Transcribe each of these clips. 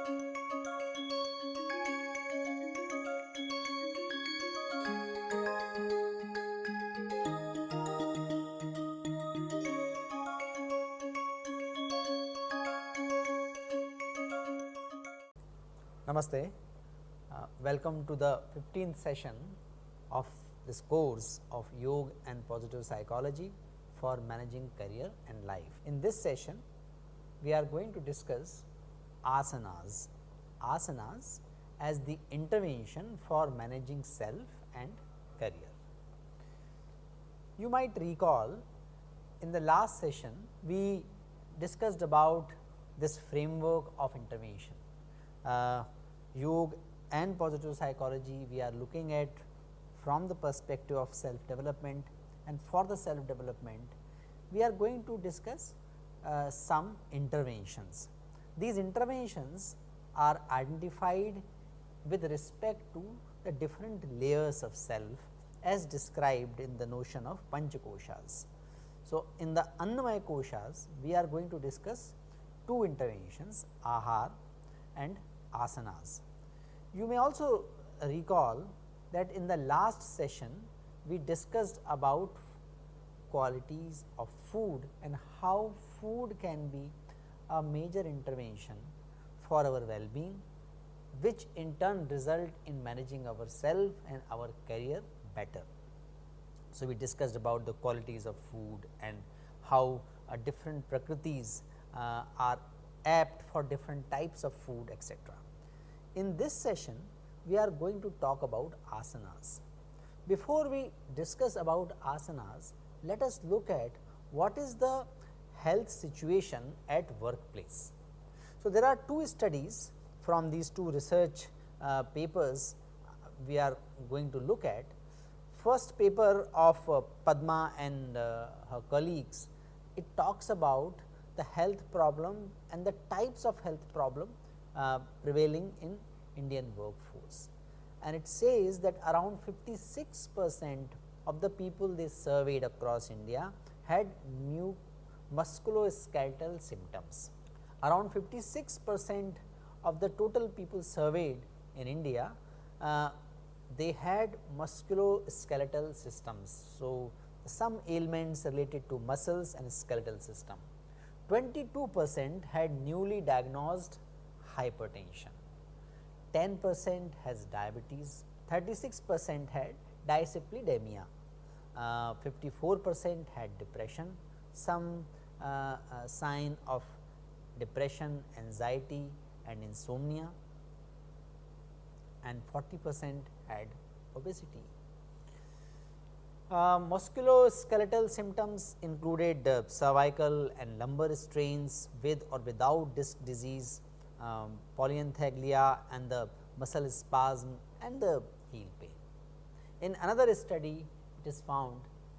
Namaste. Uh, welcome to the 15th session of this course of Yoga and Positive Psychology for managing career and life. In this session, we are going to discuss asanas, asanas as the intervention for managing self and career. You might recall in the last session, we discussed about this framework of intervention uh, yoga and positive psychology we are looking at from the perspective of self development and for the self development we are going to discuss uh, some interventions. These interventions are identified with respect to the different layers of self as described in the notion of Panchakoshas. So, in the Annamaya Koshas we are going to discuss two interventions Ahar and asanas. You may also recall that in the last session we discussed about qualities of food and how food can be a major intervention for our well-being which in turn result in managing ourselves and our career better. So, we discussed about the qualities of food and how uh, different prakritis uh, are apt for different types of food etc. In this session, we are going to talk about asanas. Before we discuss about asanas, let us look at what is the health situation at workplace. So, there are two studies from these two research uh, papers we are going to look at. First paper of uh, Padma and uh, her colleagues, it talks about the health problem and the types of health problem uh, prevailing in Indian workforce. And it says that around 56 percent of the people they surveyed across India had new musculoskeletal symptoms. Around 56 percent of the total people surveyed in India, uh, they had musculoskeletal systems. So, some ailments related to muscles and skeletal system. 22 percent had newly diagnosed hypertension, 10 percent has diabetes, 36 percent had dyslipidemia, uh, 54 percent had depression, some sign of depression, anxiety and insomnia and 40 percent had obesity. Uh, musculoskeletal symptoms included uh, cervical and lumbar strains with or without disc disease, um, and the muscle spasm and the heel pain. In another study, it is found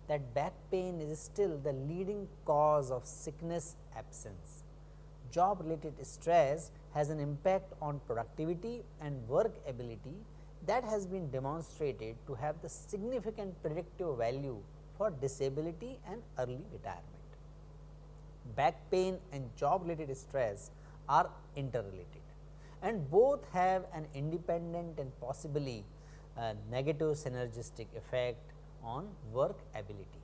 that back pain is still the leading cause of sickness absence. Job related stress has an impact on productivity and work ability that has been demonstrated to have the significant predictive value for disability and early retirement. Back pain and job related stress are interrelated and both have an independent and possibly uh, negative synergistic effect on work ability.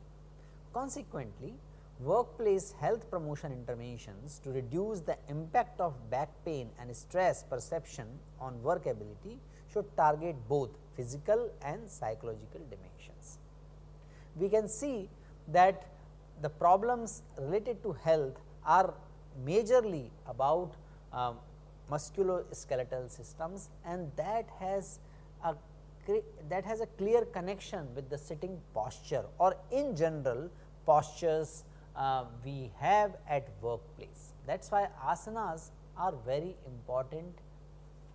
Consequently, workplace health promotion interventions to reduce the impact of back pain and stress perception on work ability should target both physical and psychological dimensions. We can see that the problems related to health are majorly about um, musculoskeletal systems and that has a that has a clear connection with the sitting posture or in general postures uh, we have at workplace. That is why asanas are very important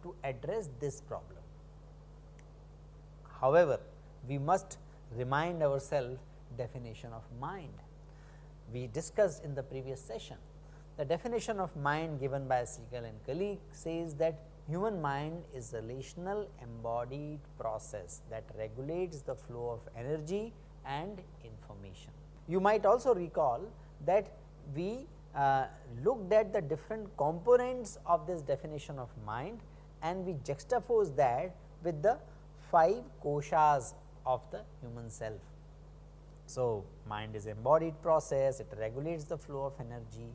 to address this problem. However, we must remind ourselves definition of mind. We discussed in the previous session. The definition of mind given by Siegel and colleague says that human mind is a relational embodied process that regulates the flow of energy and information. You might also recall that we uh, looked at the different components of this definition of mind and we juxtapose that with the 5 koshas of the human self. So, mind is embodied process, it regulates the flow of energy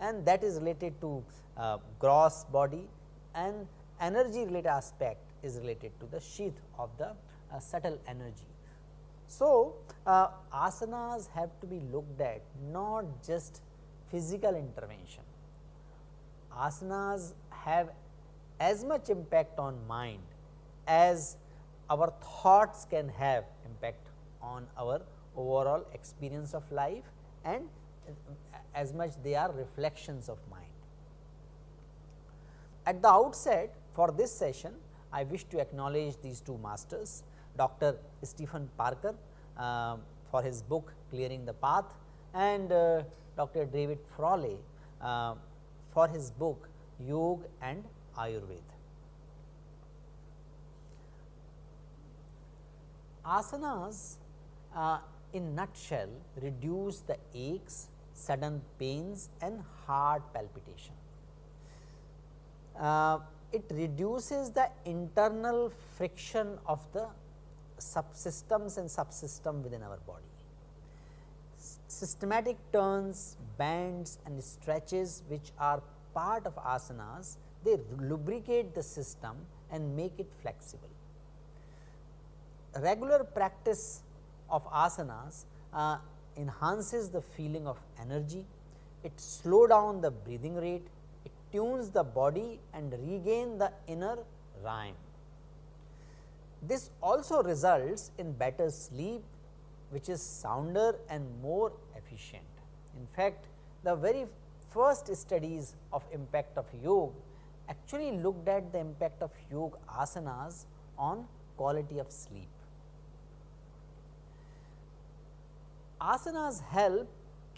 and that is related to uh, gross body and energy related aspect is related to the sheath of the uh, subtle energy. So, uh, asanas have to be looked at not just physical intervention. Asanas have as much impact on mind as our thoughts can have impact on our overall experience of life and as much they are reflections of mind. At the outset for this session, I wish to acknowledge these two masters, Dr. Stephen Parker uh, for his book Clearing the Path and uh, Dr. David Frawley uh, for his book Yoga and Ayurveda. Asanas uh, in nutshell reduce the aches, sudden pains and heart palpitation. Uh, it reduces the internal friction of the subsystems and subsystem within our body. Systematic turns, bends and stretches which are part of asanas, they lubricate the system and make it flexible. Regular practice of asanas uh, enhances the feeling of energy, it slow down the breathing rate, tunes the body and regain the inner rhyme. This also results in better sleep which is sounder and more efficient. In fact, the very first studies of impact of yoga actually looked at the impact of yoga asanas on quality of sleep. Asanas help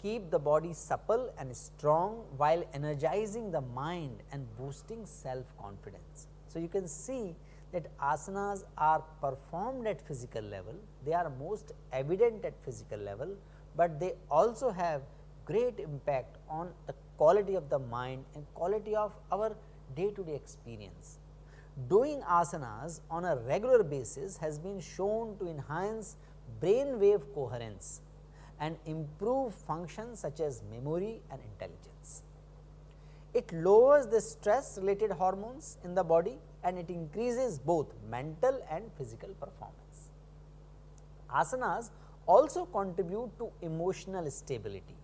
keep the body supple and strong while energizing the mind and boosting self confidence. So, you can see that asanas are performed at physical level, they are most evident at physical level, but they also have great impact on the quality of the mind and quality of our day to day experience. Doing asanas on a regular basis has been shown to enhance brain wave coherence and improve functions such as memory and intelligence. It lowers the stress related hormones in the body and it increases both mental and physical performance. Asanas also contribute to emotional stability.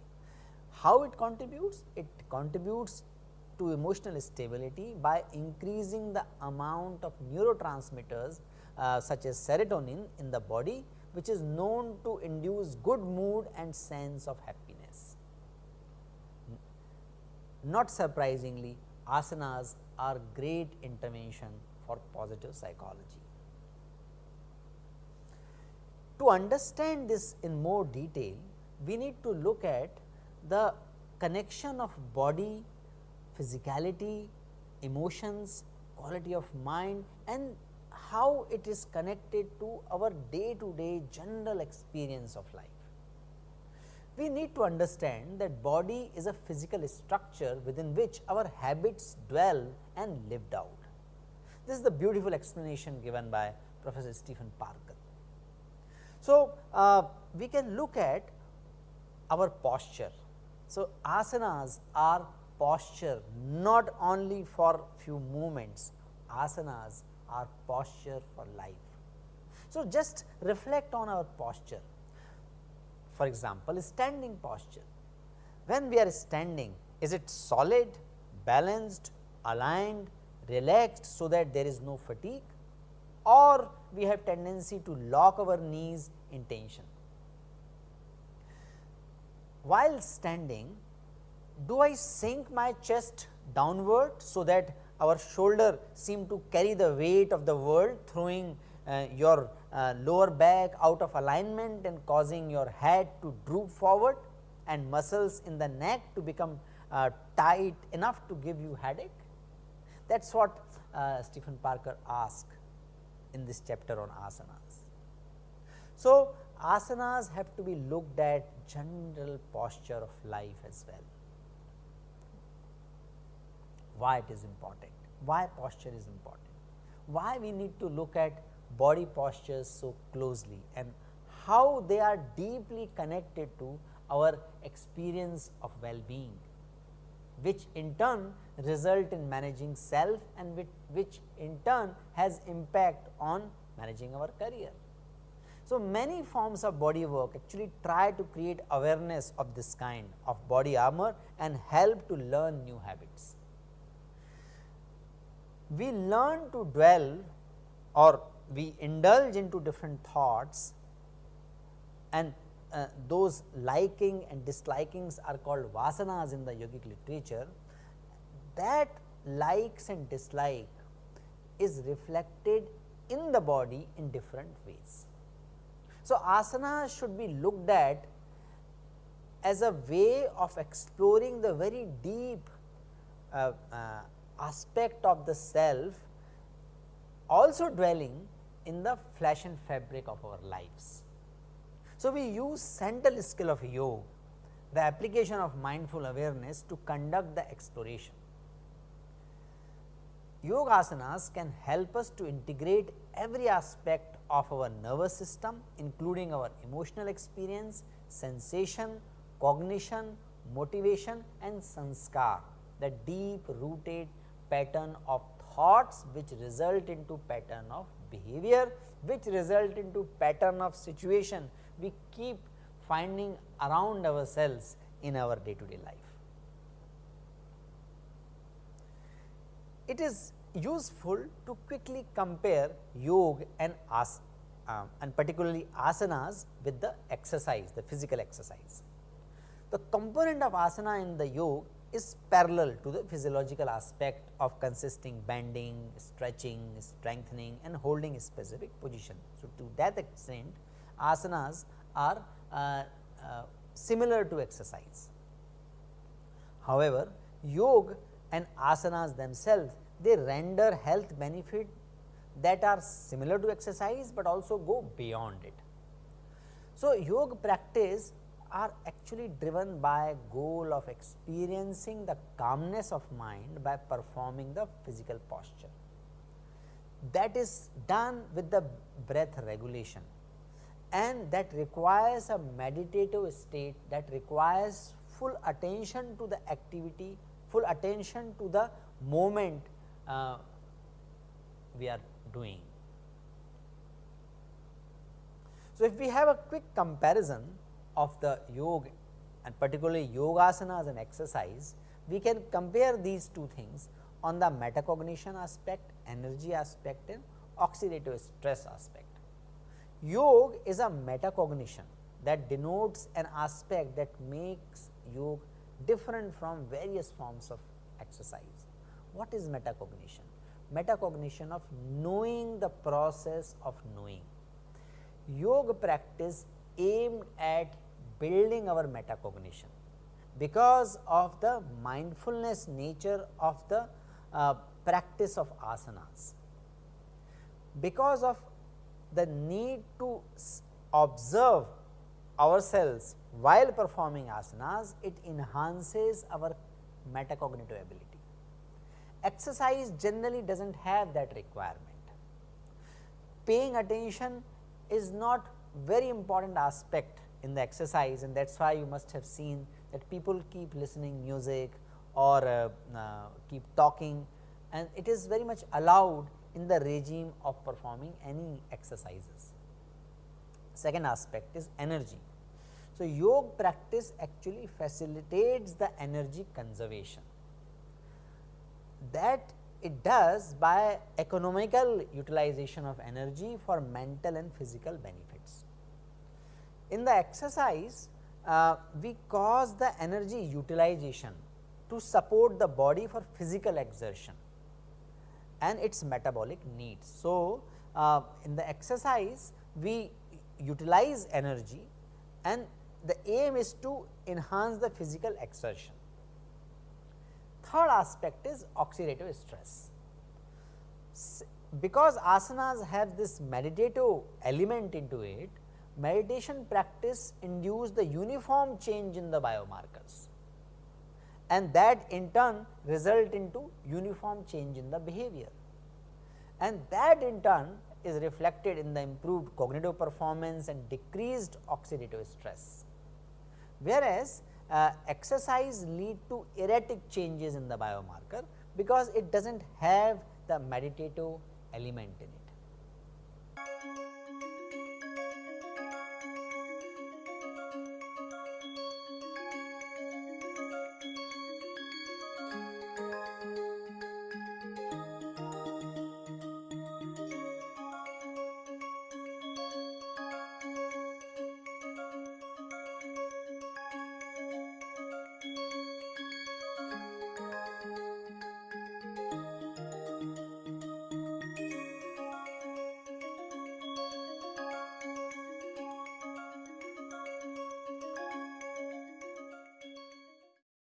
How it contributes? It contributes to emotional stability by increasing the amount of neurotransmitters uh, such as serotonin in the body which is known to induce good mood and sense of happiness. Not surprisingly, asanas are great intervention for positive psychology. To understand this in more detail, we need to look at the connection of body, physicality, emotions, quality of mind and how it is connected to our day to day general experience of life. We need to understand that body is a physical structure within which our habits dwell and lived out. This is the beautiful explanation given by Professor Stephen Parker. So, uh, we can look at our posture. So, asanas are posture not only for few movements, asanas our posture for life. So, just reflect on our posture. For example, standing posture. When we are standing, is it solid, balanced, aligned, relaxed so that there is no fatigue or we have tendency to lock our knees in tension. While standing, do I sink my chest downward so that our shoulder seem to carry the weight of the world throwing uh, your uh, lower back out of alignment and causing your head to droop forward and muscles in the neck to become uh, tight enough to give you headache. That is what uh, Stephen Parker asked in this chapter on asanas. So, asanas have to be looked at general posture of life as well. Why it is important, why posture is important, why we need to look at body postures so closely and how they are deeply connected to our experience of well-being, which in turn result in managing self and which, which in turn has impact on managing our career. So, many forms of body work actually try to create awareness of this kind of body armor and help to learn new habits. We learn to dwell or we indulge into different thoughts and uh, those liking and dislikings are called vasanas in the yogic literature. That likes and dislike is reflected in the body in different ways. So, asana should be looked at as a way of exploring the very deep uh, uh, aspect of the self also dwelling in the flesh and fabric of our lives. So, we use central skill of yoga, the application of mindful awareness to conduct the exploration. Yoga asanas can help us to integrate every aspect of our nervous system including our emotional experience, sensation, cognition, motivation and sanskar the deep rooted pattern of thoughts which result into pattern of behavior which result into pattern of situation we keep finding around ourselves in our day to day life. It is useful to quickly compare yoga and as uh, and particularly asanas with the exercise the physical exercise. The component of asana in the yoga is parallel to the physiological aspect of consisting bending, stretching, strengthening and holding a specific position. So, to that extent asanas are uh, uh, similar to exercise. However, yoga and asanas themselves they render health benefit that are similar to exercise, but also go beyond it. So, yoga practice are actually driven by goal of experiencing the calmness of mind by performing the physical posture. That is done with the breath regulation and that requires a meditative state that requires full attention to the activity, full attention to the moment uh, we are doing. So, if we have a quick comparison of the yoga and particularly yogasana as an exercise, we can compare these two things on the metacognition aspect, energy aspect and oxidative stress aspect. Yoga is a metacognition that denotes an aspect that makes yoga different from various forms of exercise. What is metacognition? Metacognition of knowing the process of knowing. Yoga practice aimed at building our metacognition because of the mindfulness nature of the uh, practice of asanas. Because of the need to observe ourselves while performing asanas, it enhances our metacognitive ability. Exercise generally does not have that requirement. Paying attention is not very important aspect in the exercise and that is why you must have seen that people keep listening music or uh, uh, keep talking and it is very much allowed in the regime of performing any exercises. Second aspect is energy. So, yoga practice actually facilitates the energy conservation that it does by economical utilization of energy for mental and physical benefits. In the exercise, uh, we cause the energy utilization to support the body for physical exertion and its metabolic needs. So, uh, in the exercise we utilize energy and the aim is to enhance the physical exertion. Third aspect is oxidative stress. Because asanas have this meditative element into it, meditation practice induce the uniform change in the biomarkers and that in turn result into uniform change in the behavior and that in turn is reflected in the improved cognitive performance and decreased oxidative stress. Whereas, uh, exercise lead to erratic changes in the biomarker because it does not have the meditative element in it.